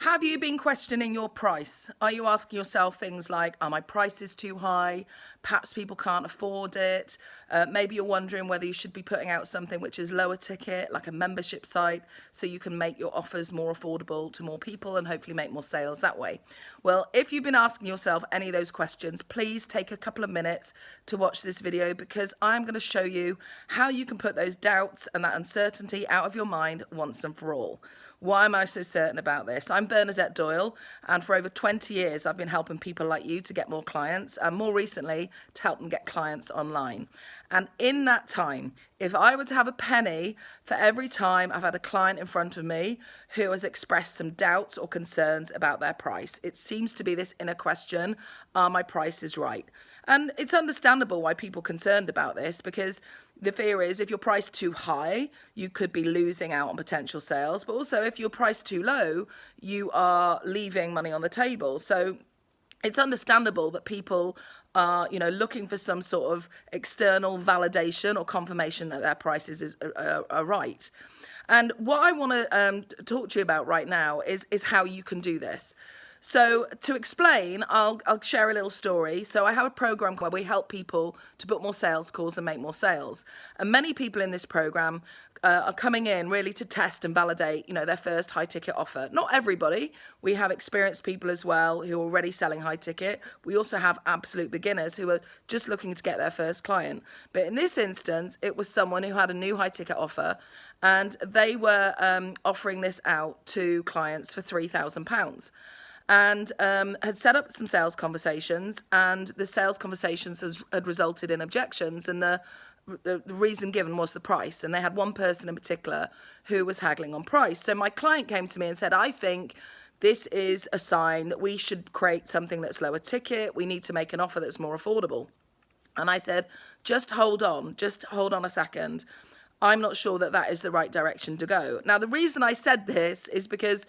Have you been questioning your price? Are you asking yourself things like, are my prices too high? Perhaps people can't afford it. Uh, maybe you're wondering whether you should be putting out something which is lower ticket, like a membership site, so you can make your offers more affordable to more people and hopefully make more sales that way. Well, if you've been asking yourself any of those questions, please take a couple of minutes to watch this video because I'm going to show you how you can put those doubts and that uncertainty out of your mind once and for all. Why am I so certain about this? I'm Bernadette Doyle, and for over 20 years, I've been helping people like you to get more clients, and more recently, to help them get clients online. And in that time, if I were to have a penny for every time I've had a client in front of me who has expressed some doubts or concerns about their price, it seems to be this inner question, are my prices right? And it's understandable why people are concerned about this because the fear is if you're priced too high, you could be losing out on potential sales. But also if you're priced too low, you are leaving money on the table. So it's understandable that people are, you know, looking for some sort of external validation or confirmation that their prices is, are, are right. And what I want to um, talk to you about right now is, is how you can do this. So to explain, I'll, I'll share a little story. So I have a program where we help people to book more sales calls and make more sales. And many people in this program uh, are coming in really to test and validate, you know, their first high ticket offer. Not everybody. We have experienced people as well who are already selling high ticket. We also have absolute beginners who are just looking to get their first client. But in this instance, it was someone who had a new high ticket offer and they were um, offering this out to clients for £3,000 and um, had set up some sales conversations and the sales conversations has, had resulted in objections and the, the, the reason given was the price and they had one person in particular who was haggling on price. So my client came to me and said I think this is a sign that we should create something that's lower ticket. We need to make an offer that's more affordable. And I said just hold on just hold on a second. I'm not sure that that is the right direction to go. Now the reason I said this is because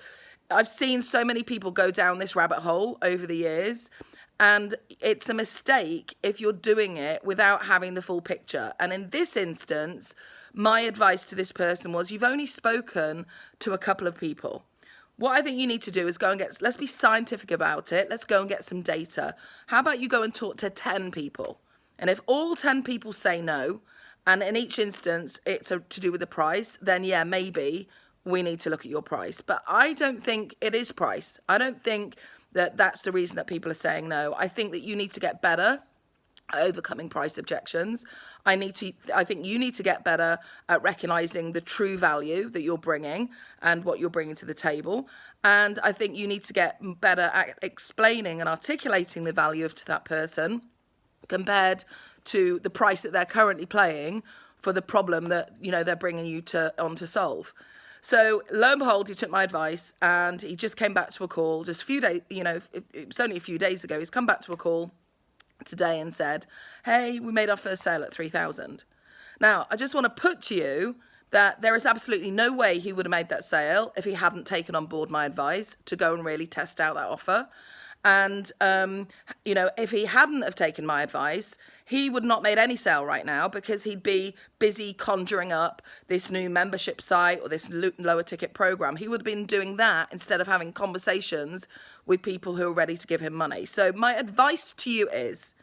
I've seen so many people go down this rabbit hole over the years and it's a mistake if you're doing it without having the full picture. And in this instance, my advice to this person was you've only spoken to a couple of people. What I think you need to do is go and get, let's be scientific about it. Let's go and get some data. How about you go and talk to 10 people? And if all 10 people say no, and in each instance it's a, to do with the price, then yeah, maybe we need to look at your price. But I don't think it is price. I don't think that that's the reason that people are saying no. I think that you need to get better at overcoming price objections. I need to I think you need to get better at recognizing the true value that you're bringing and what you're bringing to the table. And I think you need to get better at explaining and articulating the value of to that person compared to the price that they're currently playing for the problem that you know they're bringing you to on to solve. So lo and behold, he took my advice and he just came back to a call just a few days, you know, it, it was only a few days ago. He's come back to a call today and said, hey, we made our first sale at 3,000. Now, I just want to put to you that there is absolutely no way he would have made that sale if he hadn't taken on board my advice to go and really test out that offer. And, um, you know, if he hadn't have taken my advice, he would not made any sale right now because he'd be busy conjuring up this new membership site or this lower ticket program. He would have been doing that instead of having conversations with people who are ready to give him money. So my advice to you is,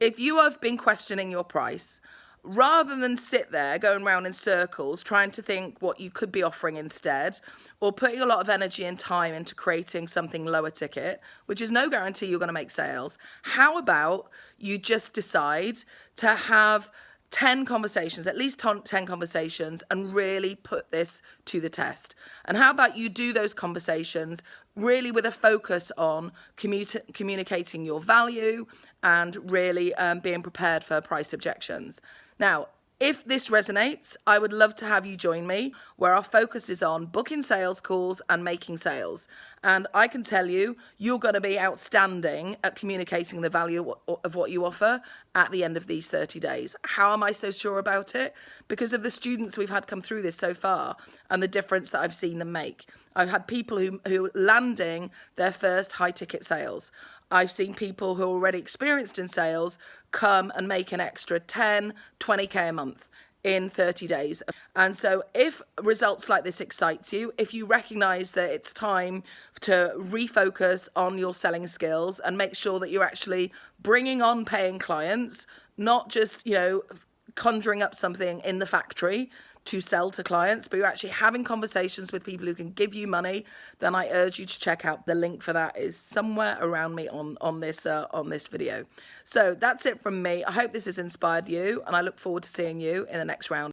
if you have been questioning your price, rather than sit there going around in circles trying to think what you could be offering instead or putting a lot of energy and time into creating something lower ticket which is no guarantee you're going to make sales how about you just decide to have 10 conversations, at least 10 conversations, and really put this to the test. And how about you do those conversations really with a focus on commu communicating your value and really um, being prepared for price objections. Now, if this resonates, I would love to have you join me where our focus is on booking sales calls and making sales. And I can tell you, you're going to be outstanding at communicating the value of what you offer at the end of these 30 days. How am I so sure about it? Because of the students we've had come through this so far and the difference that I've seen them make. I've had people who, who landing their first high ticket sales. I've seen people who are already experienced in sales come and make an extra 10, 20k a month. in 30 days. And so if results like this excites you, if you recognize that it's time to refocus on your selling skills and make sure that you're actually bringing on paying clients, not just, you know, conjuring up something in the factory to sell to clients, but you're actually having conversations with people who can give you money, then I urge you to check out the link for that is somewhere around me on on this uh, on this video. So that's it from me. I hope this has inspired you, and I look forward to seeing you in the next round.